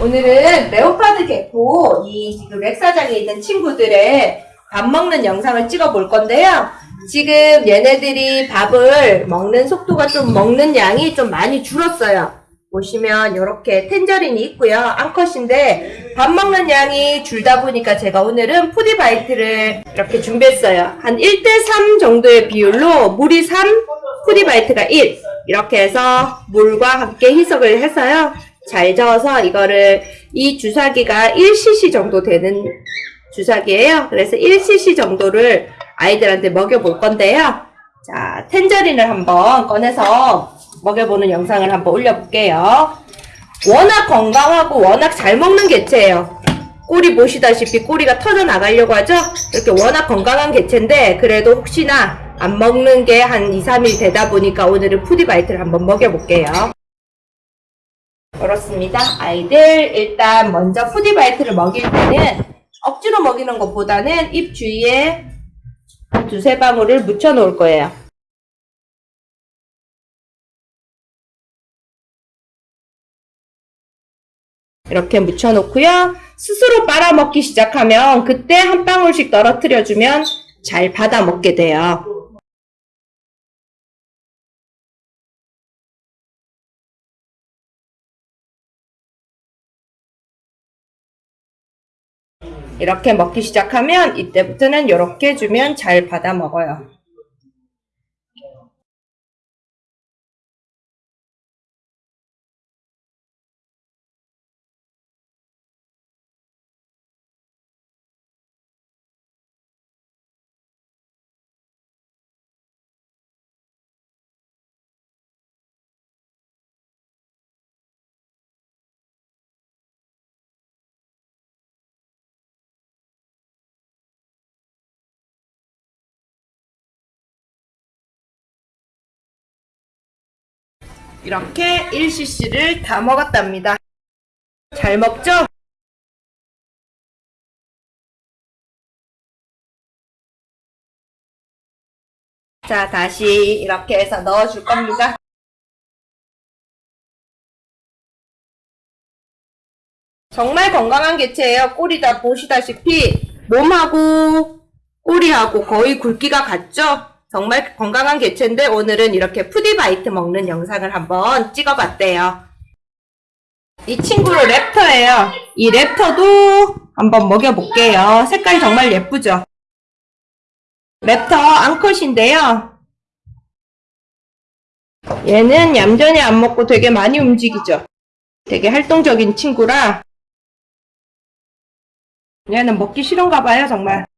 오늘은 leopard gecko 이 지금 rack사장에 있는 친구들의 밥 먹는 영상을 찍어 볼 건데요. 지금 얘네들이 밥을 먹는 속도가 좀 먹는 양이 좀 많이 줄었어요. 보시면 이렇게 tangerine이 있고요. 암컷인데 밥 먹는 양이 줄다 보니까 제가 오늘은 푸디바이트를 이렇게 준비했어요. 한 1대3 정도의 비율로 물이 3, 푸디바이트가 1 이렇게 해서 물과 함께 희석을 해서요. 잘 저어서 이거를 이 주사기가 1cc 정도 되는 주사기예요. 그래서 1cc 정도를 아이들한테 먹여볼 건데요. 자, 텐저린을 한번 꺼내서 먹여보는 영상을 한번 올려볼게요. 워낙 건강하고 워낙 잘 먹는 개체예요. 꼬리 보시다시피 꼬리가 터져 나가려고 하죠? 이렇게 워낙 건강한 개체인데 그래도 혹시나 안 먹는 게 한 2, 3일 되다 보니까 오늘은 푸디바이트를 한번 먹여볼게요. 그렇습니다. 아이들 일단 먼저 푸디바이트를 먹일 때는 억지로 먹이는 것보다는 입 주위에 한 두세 방울을 묻혀 놓을 거예요. 이렇게 묻혀 놓고요. 스스로 빨아먹기 시작하면 그때 한 방울씩 떨어뜨려 주면 잘 받아 먹게 돼요. 이렇게 먹기 시작하면 이때부터는 이렇게 주면 잘 받아 먹어요. 이렇게 1cc를 다 먹었답니다. 잘 먹죠? 자, 다시 이렇게 해서 넣어줄 겁니다. 정말 건강한 개체예요. 꼬리 다 보시다시피 몸하고 꼬리하고 거의 굵기가 같죠? 정말 건강한 개체인데 오늘은 이렇게 푸디바이트 먹는 영상을 한번 찍어봤대요. 이 친구를 랩터예요. 이 랩터도 한번 먹여볼게요. 색깔이 정말 예쁘죠? 랩터 앙컷인데요. 얘는 얌전히 안 먹고 되게 많이 움직이죠? 되게 활동적인 친구라 얘는 먹기 싫은가 봐요, 정말.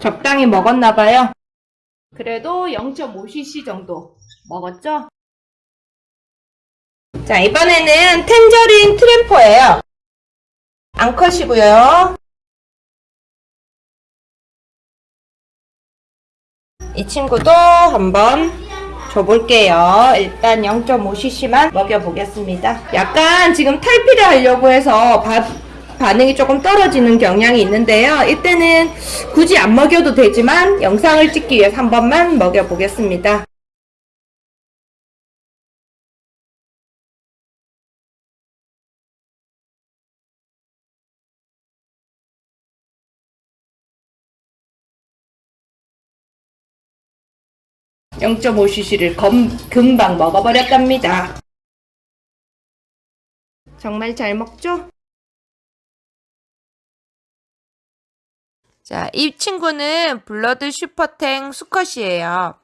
적당히 먹었나 봐요. 그래도 0.5cc 정도 먹었죠? 자, 이번에는 텐저린 트램퍼예요. 앙컷이고요. 이 친구도 한번 줘볼게요. 일단 0.5cc만 먹여보겠습니다. 약간 지금 탈피를 하려고 해서 밥 반응이 조금 떨어지는 경향이 있는데요. 이때는 굳이 안 먹여도 되지만 영상을 찍기 위해서 한 번만 먹여보겠습니다. (0.5cc를) 금방 먹어버렸답니다. 정말 잘 먹죠? 자, 이 친구는 블러드 슈퍼탱 수컷이에요.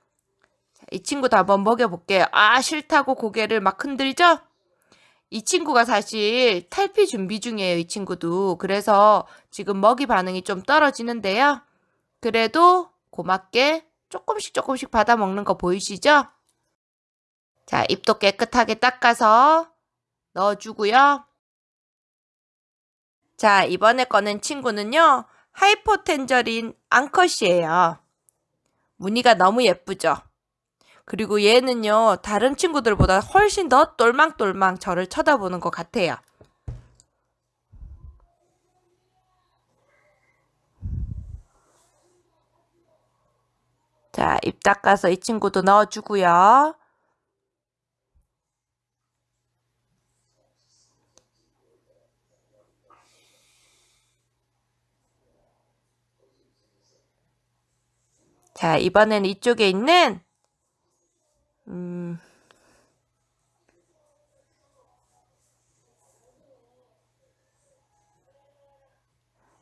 자, 이 친구도 한번 먹여볼게요. 아, 싫다고 고개를 막 흔들죠? 이 친구가 사실 탈피 준비 중이에요, 이 친구도. 그래서 지금 먹이 반응이 좀 떨어지는데요. 그래도 고맙게 조금씩 조금씩 받아 먹는 거 보이시죠? 자, 입도 깨끗하게 닦아서 넣어주고요. 자, 이번에 꺼낸 친구는요. 하이포텐저린 앙컷이에요. 무늬가 너무 예쁘죠? 그리고 얘는요. 다른 친구들보다 훨씬 더 똘망똘망 저를 쳐다보는 것 같아요. 자, 입 닦아서 이 친구도 넣어주고요. 자, 이번엔 이쪽에 있는 음,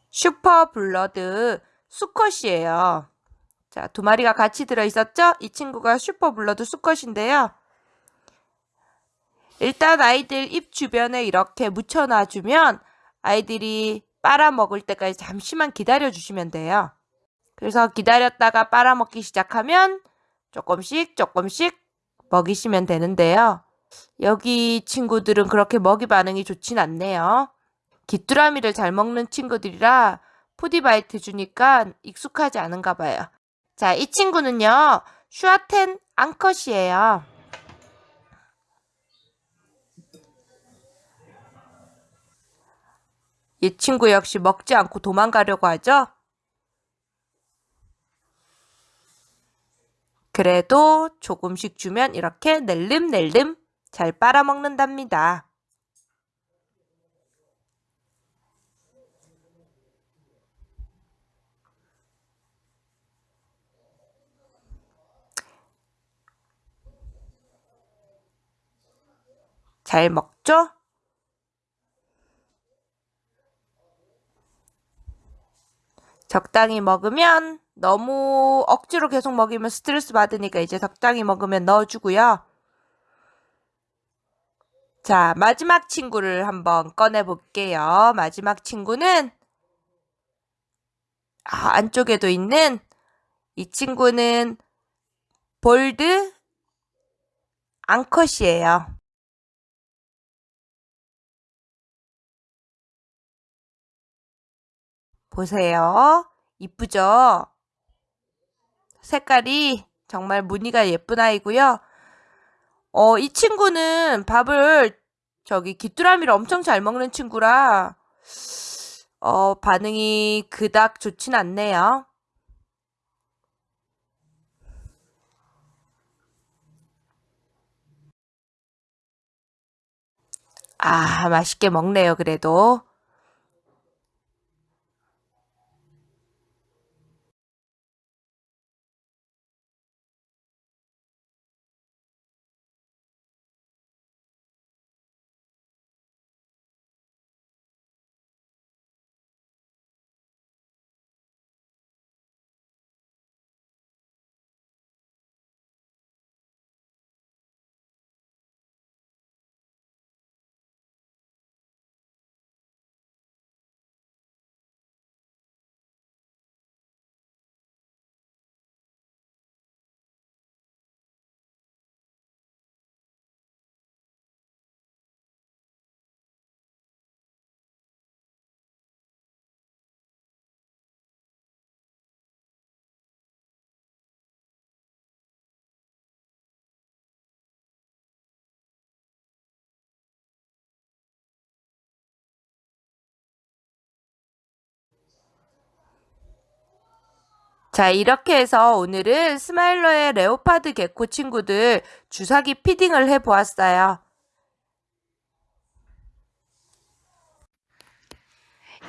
super blood 수컷이에요. 자, 두 마리가 같이 들어있었죠? 이 친구가 super blood 수컷인데요. 일단 아이들 입 주변에 이렇게 묻혀놔주면 아이들이 빨아먹을 때까지 잠시만 기다려주시면 돼요. 그래서 기다렸다가 빨아먹기 시작하면 조금씩 조금씩 먹이시면 되는데요. 여기 친구들은 그렇게 먹이 반응이 좋진 않네요. 귀뚜라미를 잘 먹는 친구들이라 푸디바이트 주니까 익숙하지 않은가 봐요. 자, 이 친구는요. 슈아텐 앙컷이에요. 이 친구 역시 먹지 않고 도망가려고 하죠? 그래도 조금씩 주면 이렇게 낼름낼름 잘 빨아먹는답니다. 잘 먹죠? 적당히 먹으면 너무 억지로 계속 먹이면 스트레스 받으니까 이제 적당히 먹으면 넣어주고요. 자, 마지막 친구를 한번 꺼내 볼게요. 마지막 친구는 아, 안쪽에도 있는 이 친구는 볼드 앙컷이에요. 보세요. 이쁘죠? 색깔이 정말 무늬가 예쁜 아이고요. 어, 이 친구는 밥을 저기 귀뚜라미를 엄청 잘 먹는 친구라 어, 반응이 그닥 좋진 않네요. 아, 맛있게 먹네요, 그래도. 자, 이렇게 해서 오늘은 스마일러의 레오파드 개코 친구들 주사기 피딩을 해보았어요.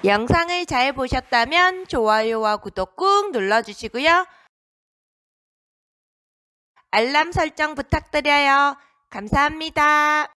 영상을 잘 보셨다면 좋아요와 구독 꾹 눌러주시고요. 알람 설정 부탁드려요. 감사합니다.